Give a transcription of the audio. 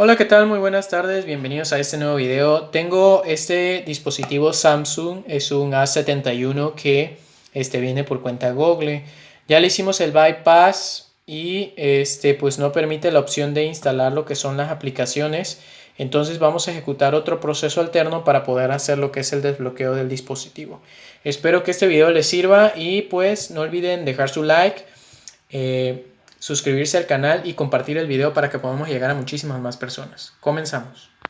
Hola, ¿qué tal? Muy buenas tardes, bienvenidos a este nuevo video. Tengo este dispositivo Samsung, es un A71 que este, viene por cuenta Google. Ya le hicimos el bypass y este, pues no permite la opción de instalar lo que son las aplicaciones. Entonces vamos a ejecutar otro proceso alterno para poder hacer lo que es el desbloqueo del dispositivo. Espero que este video les sirva y pues no olviden dejar su like. Eh, suscribirse al canal y compartir el video para que podamos llegar a muchísimas más personas. Comenzamos.